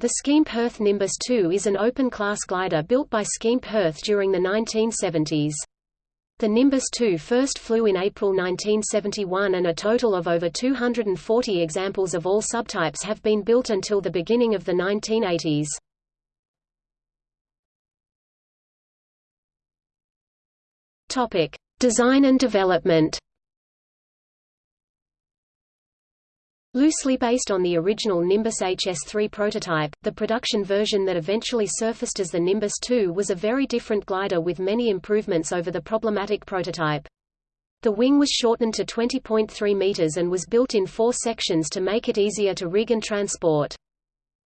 The Schempp-Hirth Nimbus 2 is an open-class glider built by Schempp-Hirth during the 1970s. The Nimbus 2 first flew in April 1971 and a total of over 240 examples of all subtypes have been built until the beginning of the 1980s. Topic: Design and development. Loosely based on the original Nimbus HS3 prototype, the production version that eventually surfaced as the Nimbus 2 was a very different glider with many improvements over the problematic prototype. The wing was shortened to 20.3 meters and was built in four sections to make it easier to rig and transport.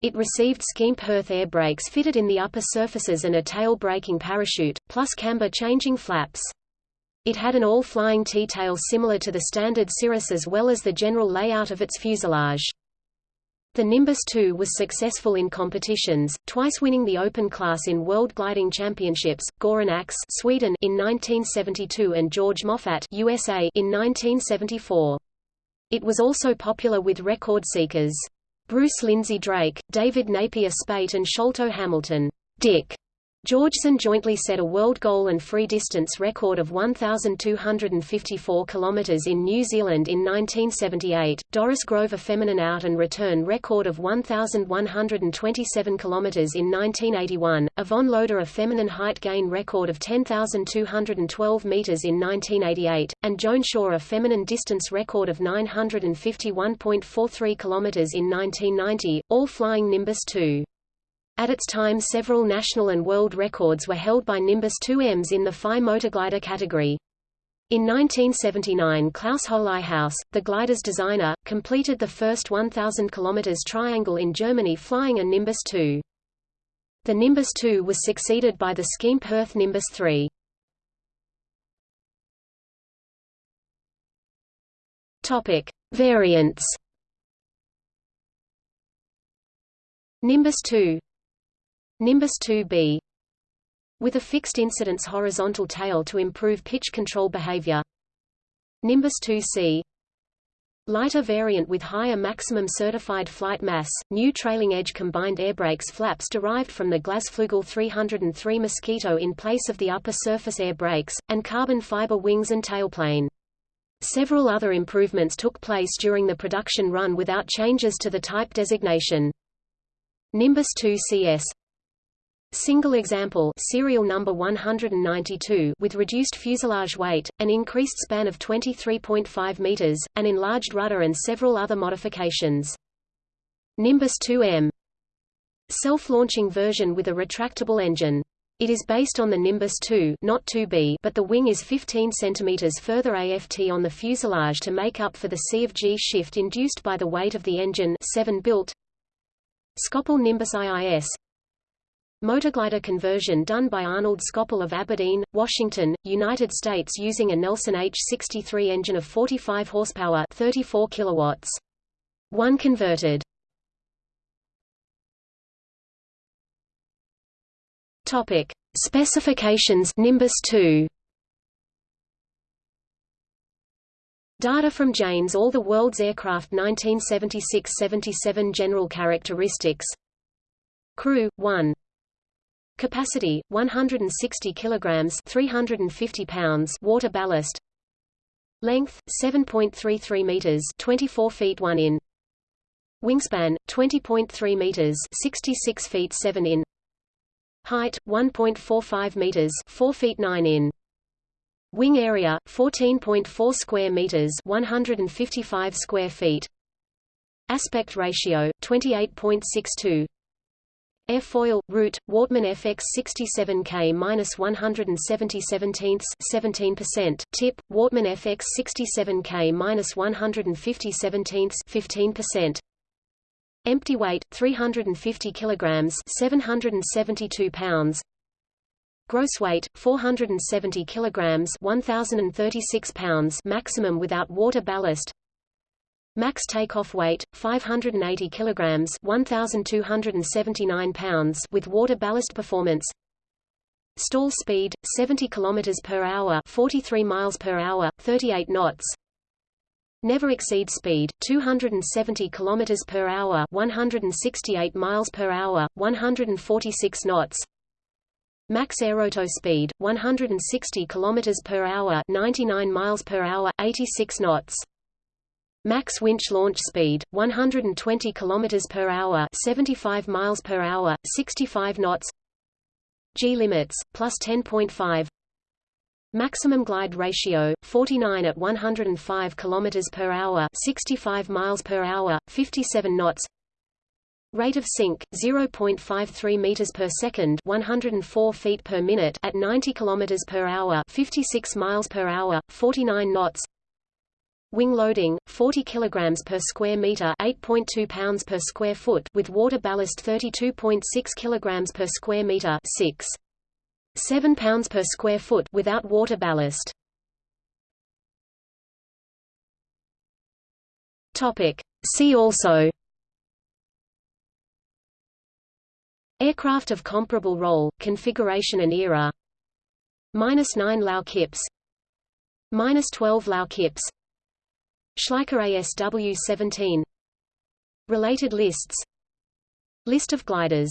It received Schempp-Hirth air brakes fitted in the upper surfaces and a tail braking parachute, plus camber changing flaps. It had an all-flying T-tail similar to the standard Cirrus as well as the general layout of its fuselage. The Nimbus 2 was successful in competitions, twice winning the open class in World Gliding Championships, Goran Ax Sweden in 1972 and George Moffat USA in 1974. It was also popular with record seekers. Bruce Lindsay Drake, David Napier Speight and Sholto Hamilton Dick Georgeson jointly set a world goal and free distance record of 1,254 km in New Zealand in 1978, Doris Grover feminine out and return record of 1,127 km in 1981, Yvonne Loder a feminine height gain record of 10,212 meters in 1988, and Joan Shaw a feminine distance record of 951.43 km in 1990, all flying Nimbus 2. At its time several national and world records were held by Nimbus 2Ms in the Phi motorglider category. In 1979 Klaus Holighaus, the glider's designer, completed the first 1,000 km triangle in Germany flying a Nimbus 2. The Nimbus 2 was succeeded by the Schempp-Hirth Nimbus 3. Topic. Variants Nimbus 2 Nimbus 2B with a fixed incidence horizontal tail to improve pitch control behavior. Nimbus 2C Lighter variant with higher maximum certified flight mass, new trailing edge combined airbrakes flaps derived from the Glasflugel 303 Mosquito in place of the upper surface air brakes, and carbon fiber wings and tailplane. Several other improvements took place during the production run without changes to the type designation. Nimbus 2 CS Single example serial number 192 with reduced fuselage weight, an increased span of 23.5 meters, an enlarged rudder and several other modifications. Nimbus 2M Self-launching version with a retractable engine. It is based on the Nimbus 2 not 2B but the wing is 15 cm further aft on the fuselage to make up for the C of G shift induced by the weight of the engine 7 built. Skopel Nimbus IIS Motorglider conversion done by Arnold Skopel of Aberdeen, Washington, United States using a Nelson H63 engine of 45 horsepower 34 kilowatts. One converted. Topic: Specifications Nimbus 2. Data from Jane's All the World's Aircraft 1976-77 General Characteristics Crew 1 Capacity 160 kilograms, 350 pounds water ballast. Length 7.33 meters, 24 feet 1 in. Wingspan 20.3 meters, 66 feet 7 in. Height 1.45 meters, 4 feet 9 in. Wing area 14.4 square meters, 155 square feet. Aspect ratio 28.62 Airfoil, root, Wortmann FX 67K-170 17%, tip, Wortmann FX 67K-150 15%. Empty weight, 350 kilograms 772 pounds. Gross weight, 470 kilograms 1036 pounds maximum without water ballast. Max takeoff weight 580 kilograms, 1279 pounds with water ballast performance. Stall speed 70 kilometers per hour, 43 miles per hour, 38 knots. Never exceed speed 270 km per hour, 168 miles per hour, 146 knots. Max aerotow speed 160 km per hour, 99 miles per hour, 86 knots. Max winch launch speed 120 km per hour, 75 miles per hour, 65 knots. G limits plus 10.5 Maximum glide ratio 49 at 105 km per hour, 65 miles per hour, 57 knots. Rate of sink 0.53 meters per second, 104 feet per minute at 90 kilometers per hour, 56 miles per hour, 49 knots. Wing loading 40 kilograms per square meter, 8.2 pounds per square foot with water ballast 32.6 kilograms per square meter, 6 7 pounds per square foot without water ballast. Topic. See also Aircraft of comparable role, configuration and era Minus 9 Lau Kips Minus 12 Lau Kips Schleicher ASW-17 Related lists. List of gliders